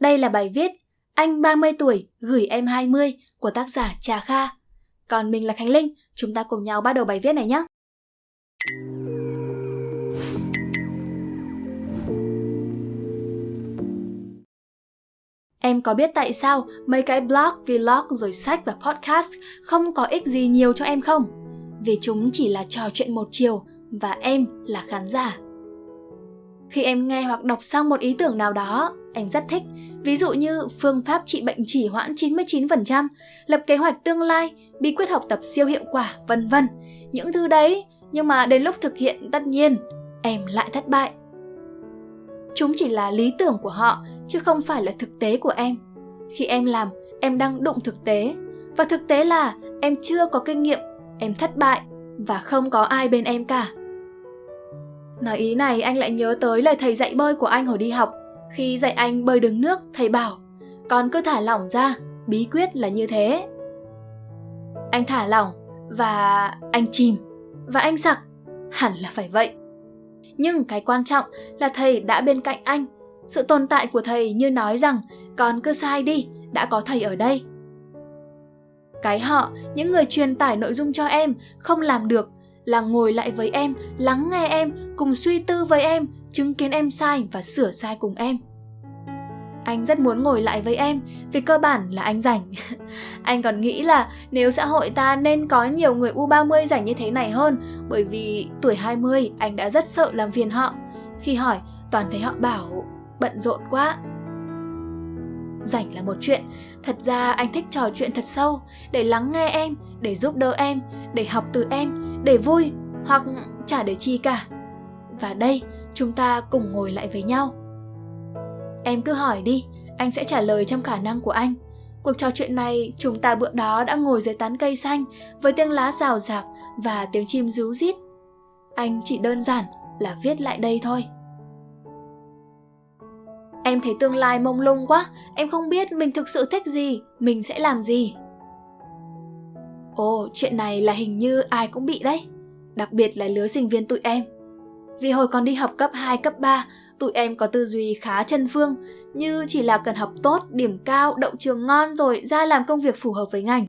Đây là bài viết Anh 30 tuổi gửi em 20 của tác giả Trà Kha. Còn mình là Khánh Linh, chúng ta cùng nhau bắt đầu bài viết này nhé. Em có biết tại sao mấy cái blog, vlog rồi sách và podcast không có ích gì nhiều cho em không? Vì chúng chỉ là trò chuyện một chiều và em là khán giả. Khi em nghe hoặc đọc xong một ý tưởng nào đó, em rất thích, ví dụ như phương pháp trị bệnh chỉ hoãn 99%, lập kế hoạch tương lai, bí quyết học tập siêu hiệu quả, vân vân. Những thứ đấy, nhưng mà đến lúc thực hiện tất nhiên, em lại thất bại. Chúng chỉ là lý tưởng của họ, chứ không phải là thực tế của em. Khi em làm, em đang đụng thực tế, và thực tế là em chưa có kinh nghiệm, em thất bại và không có ai bên em cả. Nói ý này anh lại nhớ tới lời thầy dạy bơi của anh hồi đi học. Khi dạy anh bơi đứng nước, thầy bảo, con cứ thả lỏng ra, bí quyết là như thế. Anh thả lỏng và anh chìm và anh sặc, hẳn là phải vậy. Nhưng cái quan trọng là thầy đã bên cạnh anh. Sự tồn tại của thầy như nói rằng con cứ sai đi, đã có thầy ở đây. Cái họ, những người truyền tải nội dung cho em, không làm được là ngồi lại với em, lắng nghe em, cùng suy tư với em, chứng kiến em sai và sửa sai cùng em. Anh rất muốn ngồi lại với em, vì cơ bản là anh rảnh. anh còn nghĩ là nếu xã hội ta nên có nhiều người U30 rảnh như thế này hơn, bởi vì tuổi 20 anh đã rất sợ làm phiền họ. Khi hỏi, toàn thấy họ bảo bận rộn quá. Rảnh là một chuyện, thật ra anh thích trò chuyện thật sâu, để lắng nghe em, để giúp đỡ em, để học từ em, để vui hoặc chả để chi cả. Và đây, chúng ta cùng ngồi lại với nhau. Em cứ hỏi đi, anh sẽ trả lời trong khả năng của anh. Cuộc trò chuyện này, chúng ta bữa đó đã ngồi dưới tán cây xanh với tiếng lá rào rạc và tiếng chim ríu rít. Anh chỉ đơn giản là viết lại đây thôi. Em thấy tương lai mông lung quá, em không biết mình thực sự thích gì, mình sẽ làm gì. Ồ, chuyện này là hình như ai cũng bị đấy. Đặc biệt là lứa sinh viên tụi em. Vì hồi còn đi học cấp 2, cấp 3, tụi em có tư duy khá chân phương, như chỉ là cần học tốt, điểm cao, đậu trường ngon rồi ra làm công việc phù hợp với ngành.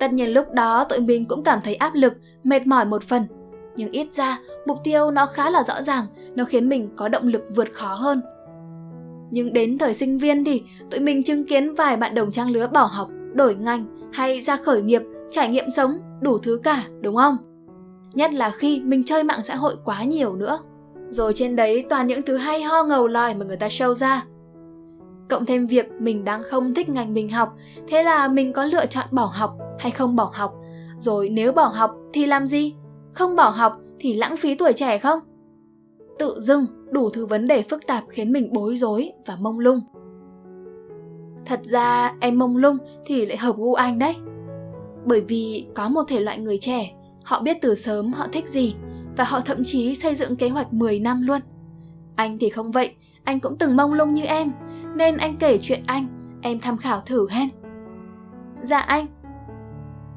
Tất nhiên lúc đó tụi mình cũng cảm thấy áp lực, mệt mỏi một phần. Nhưng ít ra, mục tiêu nó khá là rõ ràng, nó khiến mình có động lực vượt khó hơn. Nhưng đến thời sinh viên thì tụi mình chứng kiến vài bạn đồng trang lứa bỏ học, đổi ngành, hay ra khởi nghiệp, trải nghiệm sống, đủ thứ cả, đúng không? Nhất là khi mình chơi mạng xã hội quá nhiều nữa. Rồi trên đấy toàn những thứ hay ho ngầu lòi mà người ta show ra. Cộng thêm việc mình đang không thích ngành mình học, thế là mình có lựa chọn bỏ học hay không bỏ học. Rồi nếu bỏ học thì làm gì? Không bỏ học thì lãng phí tuổi trẻ không? Tự dưng đủ thứ vấn đề phức tạp khiến mình bối rối và mông lung. Thật ra em mông lung thì lại hợp gu anh đấy. Bởi vì có một thể loại người trẻ, họ biết từ sớm họ thích gì và họ thậm chí xây dựng kế hoạch 10 năm luôn. Anh thì không vậy, anh cũng từng mông lung như em, nên anh kể chuyện anh, em tham khảo thử hen. Dạ anh.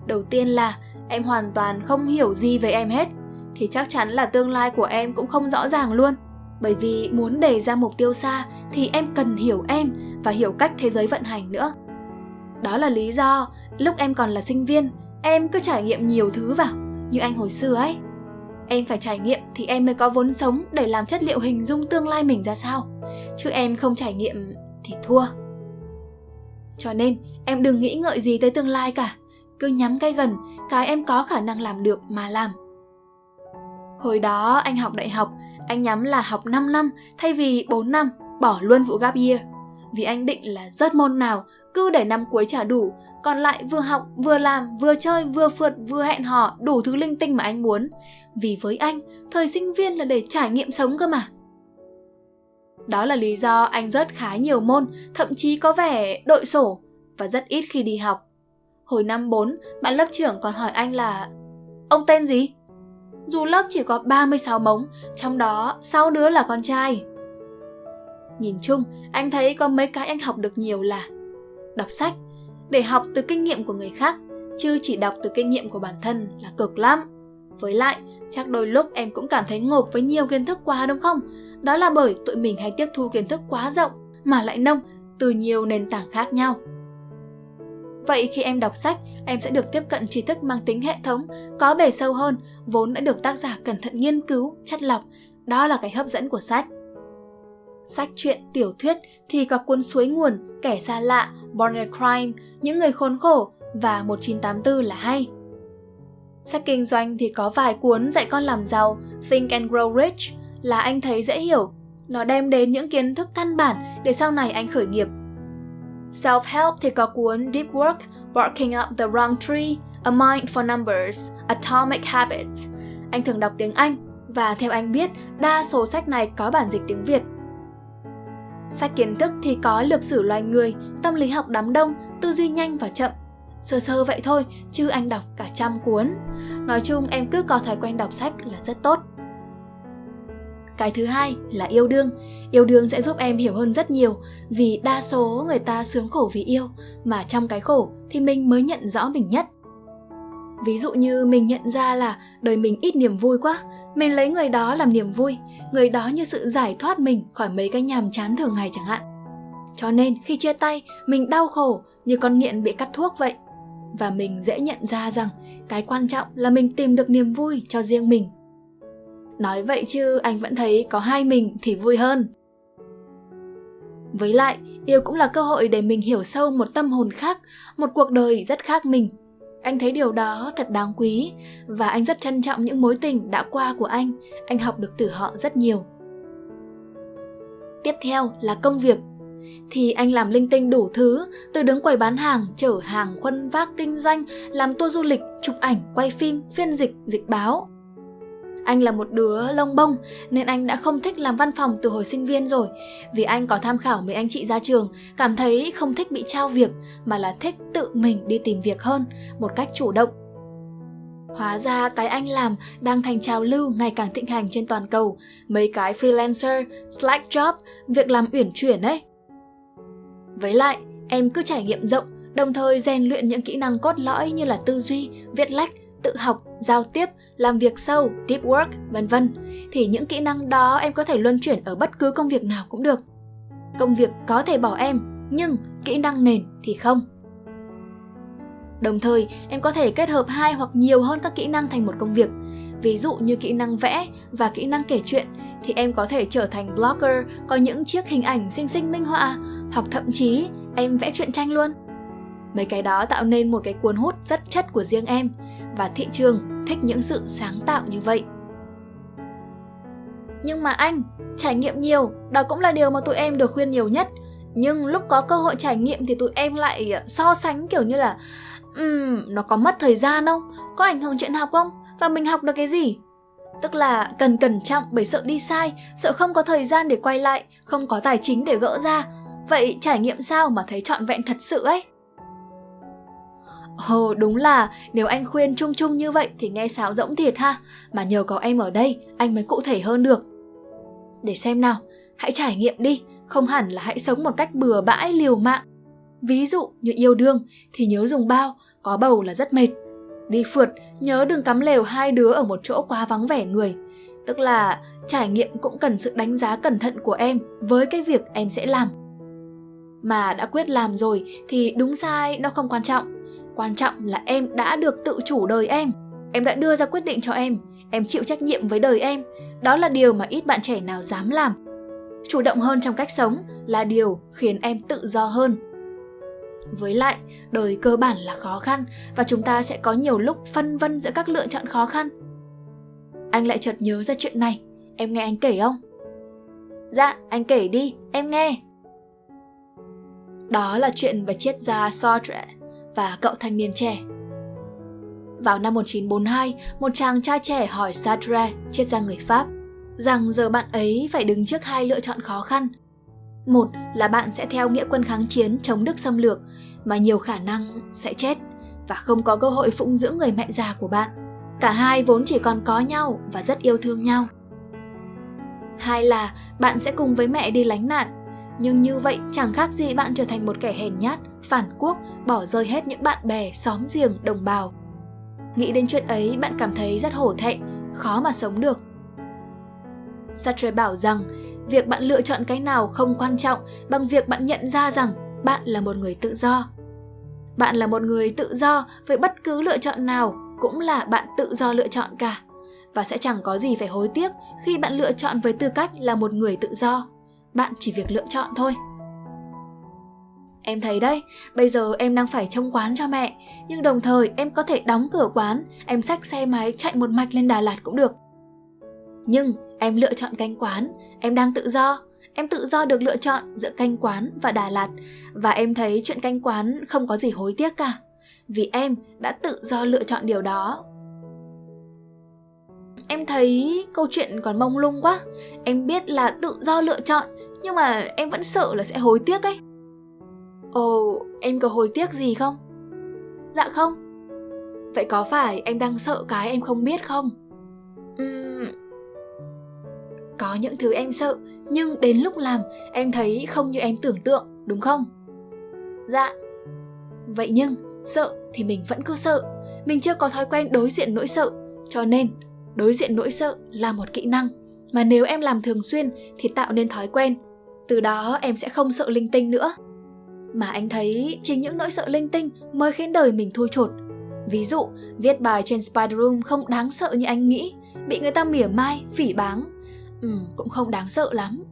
Đầu tiên là em hoàn toàn không hiểu gì về em hết, thì chắc chắn là tương lai của em cũng không rõ ràng luôn. Bởi vì muốn đề ra mục tiêu xa thì em cần hiểu em và hiểu cách thế giới vận hành nữa. Đó là lý do lúc em còn là sinh viên, em cứ trải nghiệm nhiều thứ vào, như anh hồi xưa ấy. Em phải trải nghiệm thì em mới có vốn sống để làm chất liệu hình dung tương lai mình ra sao. Chứ em không trải nghiệm thì thua. Cho nên em đừng nghĩ ngợi gì tới tương lai cả. Cứ nhắm cái gần, cái em có khả năng làm được mà làm. Hồi đó anh học đại học, anh nhắm là học 5 năm thay vì 4 năm, bỏ luôn vụ gap year vì anh định là rớt môn nào, cứ để năm cuối trả đủ, còn lại vừa học, vừa làm, vừa chơi, vừa phượt, vừa hẹn hò, đủ thứ linh tinh mà anh muốn. Vì với anh, thời sinh viên là để trải nghiệm sống cơ mà. Đó là lý do anh rớt khá nhiều môn, thậm chí có vẻ đội sổ, và rất ít khi đi học. Hồi năm 4 bạn lớp trưởng còn hỏi anh là, ông tên gì? Dù lớp chỉ có 36 mống, trong đó 6 đứa là con trai. Nhìn chung, anh thấy có mấy cái anh học được nhiều là đọc sách để học từ kinh nghiệm của người khác, chứ chỉ đọc từ kinh nghiệm của bản thân là cực lắm. Với lại, chắc đôi lúc em cũng cảm thấy ngộp với nhiều kiến thức quá đúng không? Đó là bởi tụi mình hay tiếp thu kiến thức quá rộng mà lại nông từ nhiều nền tảng khác nhau. Vậy khi em đọc sách, em sẽ được tiếp cận tri thức mang tính hệ thống, có bề sâu hơn, vốn đã được tác giả cẩn thận nghiên cứu, chất lọc. Đó là cái hấp dẫn của sách. Sách truyện, tiểu thuyết thì có cuốn Suối nguồn, Kẻ xa lạ, Born a Crime, Những người khốn khổ và 1984 là hay. Sách kinh doanh thì có vài cuốn dạy con làm giàu, Think and Grow Rich là anh thấy dễ hiểu. Nó đem đến những kiến thức căn bản để sau này anh khởi nghiệp. Self-help thì có cuốn Deep Work, Barking Up the Wrong Tree, A Mind for Numbers, Atomic Habits. Anh thường đọc tiếng Anh và theo anh biết, đa số sách này có bản dịch tiếng Việt. Sách kiến thức thì có lược sử loài người, tâm lý học đám đông, tư duy nhanh và chậm. Sơ sơ vậy thôi, chứ anh đọc cả trăm cuốn. Nói chung em cứ có thói quen đọc sách là rất tốt. Cái thứ hai là yêu đương. Yêu đương sẽ giúp em hiểu hơn rất nhiều vì đa số người ta sướng khổ vì yêu mà trong cái khổ thì mình mới nhận rõ mình nhất. Ví dụ như mình nhận ra là đời mình ít niềm vui quá, mình lấy người đó làm niềm vui, người đó như sự giải thoát mình khỏi mấy cái nhàm chán thường ngày chẳng hạn. Cho nên khi chia tay, mình đau khổ như con nghiện bị cắt thuốc vậy. Và mình dễ nhận ra rằng cái quan trọng là mình tìm được niềm vui cho riêng mình Nói vậy chứ anh vẫn thấy có hai mình thì vui hơn. Với lại, yêu cũng là cơ hội để mình hiểu sâu một tâm hồn khác, một cuộc đời rất khác mình. Anh thấy điều đó thật đáng quý và anh rất trân trọng những mối tình đã qua của anh. Anh học được từ họ rất nhiều. Tiếp theo là công việc. Thì anh làm linh tinh đủ thứ, từ đứng quầy bán hàng, chở hàng, khuân vác kinh doanh, làm tour du lịch, chụp ảnh, quay phim, phiên dịch, dịch báo. Anh là một đứa lông bông nên anh đã không thích làm văn phòng từ hồi sinh viên rồi. Vì anh có tham khảo mấy anh chị ra trường, cảm thấy không thích bị trao việc mà là thích tự mình đi tìm việc hơn, một cách chủ động. Hóa ra cái anh làm đang thành trào lưu ngày càng thịnh hành trên toàn cầu, mấy cái freelancer, slack job, việc làm uyển chuyển ấy. Với lại, em cứ trải nghiệm rộng, đồng thời rèn luyện những kỹ năng cốt lõi như là tư duy, viết lách, tự học, giao tiếp, làm việc sâu, deep work, vân vân thì những kỹ năng đó em có thể luân chuyển ở bất cứ công việc nào cũng được. Công việc có thể bỏ em, nhưng kỹ năng nền thì không. Đồng thời, em có thể kết hợp hai hoặc nhiều hơn các kỹ năng thành một công việc. Ví dụ như kỹ năng vẽ và kỹ năng kể chuyện thì em có thể trở thành blogger có những chiếc hình ảnh xinh xinh minh họa hoặc thậm chí em vẽ truyện tranh luôn. Mấy cái đó tạo nên một cái cuốn hút rất chất của riêng em và thị trường thích những sự sáng tạo như vậy. Nhưng mà anh, trải nghiệm nhiều, đó cũng là điều mà tụi em được khuyên nhiều nhất. Nhưng lúc có cơ hội trải nghiệm thì tụi em lại ờ, so sánh kiểu như là um, nó có mất thời gian không? Có ảnh hưởng chuyện học không? Và mình học được cái gì? Tức là cần cẩn trọng bởi sợ đi sai, sợ không có thời gian để quay lại, không có tài chính để gỡ ra. Vậy trải nghiệm sao mà thấy trọn vẹn thật sự ấy? Ồ đúng là nếu anh khuyên chung chung như vậy thì nghe sáo rỗng thiệt ha. Mà nhờ có em ở đây anh mới cụ thể hơn được. Để xem nào, hãy trải nghiệm đi. Không hẳn là hãy sống một cách bừa bãi liều mạng. Ví dụ như yêu đương thì nhớ dùng bao, có bầu là rất mệt. Đi phượt, nhớ đừng cắm lều hai đứa ở một chỗ quá vắng vẻ người. Tức là trải nghiệm cũng cần sự đánh giá cẩn thận của em với cái việc em sẽ làm. Mà đã quyết làm rồi thì đúng sai nó không quan trọng quan trọng là em đã được tự chủ đời em. Em đã đưa ra quyết định cho em. Em chịu trách nhiệm với đời em. Đó là điều mà ít bạn trẻ nào dám làm. Chủ động hơn trong cách sống là điều khiến em tự do hơn. Với lại, đời cơ bản là khó khăn và chúng ta sẽ có nhiều lúc phân vân giữa các lựa chọn khó khăn. Anh lại chợt nhớ ra chuyện này. Em nghe anh kể không? Dạ anh kể đi. Em nghe. Đó là chuyện về triết gia Sartre và cậu thanh niên trẻ. Vào năm 1942, một chàng trai trẻ hỏi Sartre, triết gia người Pháp, rằng giờ bạn ấy phải đứng trước hai lựa chọn khó khăn. Một là bạn sẽ theo nghĩa quân kháng chiến chống Đức xâm lược, mà nhiều khả năng sẽ chết và không có cơ hội phụng dưỡng người mẹ già của bạn. Cả hai vốn chỉ còn có nhau và rất yêu thương nhau. Hai là bạn sẽ cùng với mẹ đi lánh nạn, nhưng như vậy chẳng khác gì bạn trở thành một kẻ hèn nhát phản quốc, bỏ rơi hết những bạn bè, xóm giềng, đồng bào. Nghĩ đến chuyện ấy bạn cảm thấy rất hổ thẹn, khó mà sống được. Sartre bảo rằng việc bạn lựa chọn cái nào không quan trọng bằng việc bạn nhận ra rằng bạn là một người tự do. Bạn là một người tự do với bất cứ lựa chọn nào cũng là bạn tự do lựa chọn cả và sẽ chẳng có gì phải hối tiếc khi bạn lựa chọn với tư cách là một người tự do. Bạn chỉ việc lựa chọn thôi. Em thấy đấy, bây giờ em đang phải trông quán cho mẹ, nhưng đồng thời em có thể đóng cửa quán, em xách xe máy chạy một mạch lên Đà Lạt cũng được. Nhưng em lựa chọn canh quán, em đang tự do, em tự do được lựa chọn giữa canh quán và Đà Lạt và em thấy chuyện canh quán không có gì hối tiếc cả, vì em đã tự do lựa chọn điều đó. Em thấy câu chuyện còn mông lung quá, em biết là tự do lựa chọn nhưng mà em vẫn sợ là sẽ hối tiếc ấy. Ồ, em có hối tiếc gì không? Dạ không. Vậy có phải em đang sợ cái em không biết không? Uhm... Có những thứ em sợ, nhưng đến lúc làm em thấy không như em tưởng tượng, đúng không? Dạ. Vậy nhưng, sợ thì mình vẫn cứ sợ. Mình chưa có thói quen đối diện nỗi sợ, cho nên đối diện nỗi sợ là một kỹ năng mà nếu em làm thường xuyên thì tạo nên thói quen. Từ đó em sẽ không sợ linh tinh nữa mà anh thấy chính những nỗi sợ linh tinh mới khiến đời mình thui chột. Ví dụ, viết bài trên Spider Room không đáng sợ như anh nghĩ, bị người ta mỉa mai, phỉ báng. Ừ, cũng không đáng sợ lắm.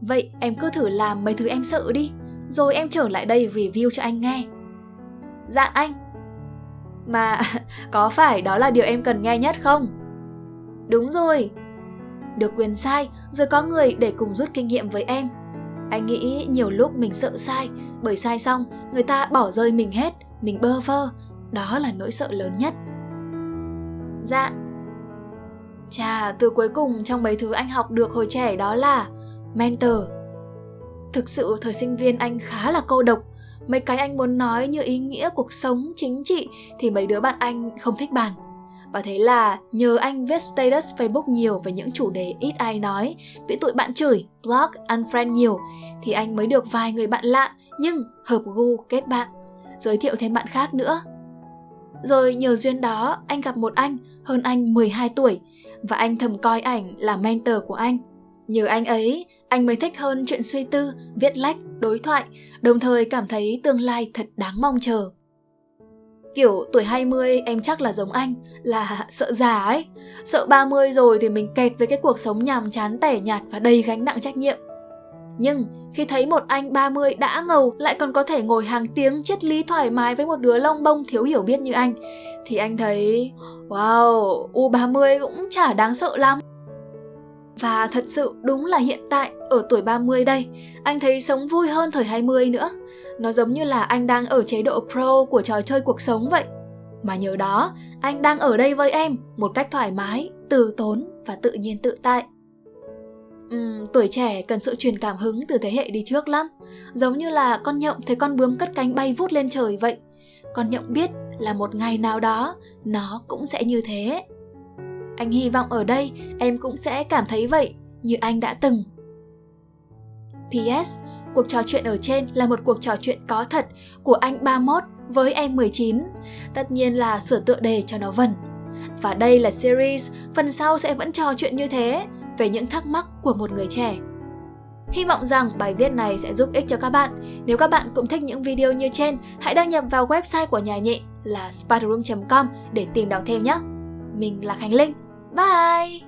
Vậy em cứ thử làm mấy thứ em sợ đi, rồi em trở lại đây review cho anh nghe. Dạ anh. Mà có phải đó là điều em cần nghe nhất không? Đúng rồi. Được quyền sai, rồi có người để cùng rút kinh nghiệm với em anh nghĩ nhiều lúc mình sợ sai, bởi sai xong người ta bỏ rơi mình hết, mình bơ vơ. Đó là nỗi sợ lớn nhất. Dạ. Chà, từ cuối cùng trong mấy thứ anh học được hồi trẻ đó là mentor. Thực sự thời sinh viên anh khá là cô độc. Mấy cái anh muốn nói như ý nghĩa cuộc sống, chính trị thì mấy đứa bạn anh không thích bàn và thế là nhờ anh viết status Facebook nhiều về những chủ đề ít ai nói, bị tụi bạn chửi, block, unfriend nhiều, thì anh mới được vài người bạn lạ nhưng hợp gu kết bạn, giới thiệu thêm bạn khác nữa. Rồi nhờ duyên đó, anh gặp một anh hơn anh 12 tuổi và anh thầm coi ảnh là mentor của anh. Nhờ anh ấy, anh mới thích hơn chuyện suy tư, viết lách, đối thoại, đồng thời cảm thấy tương lai thật đáng mong chờ. Kiểu tuổi 20 em chắc là giống anh, là sợ già ấy. Sợ 30 rồi thì mình kẹt với cái cuộc sống nhàm chán tẻ nhạt và đầy gánh nặng trách nhiệm. Nhưng khi thấy một anh 30 đã ngầu lại còn có thể ngồi hàng tiếng triết lý thoải mái với một đứa lông bông thiếu hiểu biết như anh, thì anh thấy wow, U30 cũng chả đáng sợ lắm. Và thật sự đúng là hiện tại, ở tuổi 30 đây, anh thấy sống vui hơn thời 20 nữa. Nó giống như là anh đang ở chế độ pro của trò chơi cuộc sống vậy. Mà nhờ đó, anh đang ở đây với em một cách thoải mái, từ tốn và tự nhiên tự tại. Uhm, tuổi trẻ cần sự truyền cảm hứng từ thế hệ đi trước lắm. Giống như là con nhộng thấy con bướm cất cánh bay vút lên trời vậy. Con nhộng biết là một ngày nào đó nó cũng sẽ như thế. Anh hy vọng ở đây em cũng sẽ cảm thấy vậy như anh đã từng. PS, cuộc trò chuyện ở trên là một cuộc trò chuyện có thật của anh 31 với em 19. Tất nhiên là sửa tựa đề cho nó vần. Và đây là series, phần sau sẽ vẫn trò chuyện như thế về những thắc mắc của một người trẻ. Hy vọng rằng bài viết này sẽ giúp ích cho các bạn. Nếu các bạn cũng thích những video như trên, hãy đăng nhập vào website của nhà nhị là spiderroom.com để tìm đọc thêm nhé. Mình là Khánh Linh. Bye!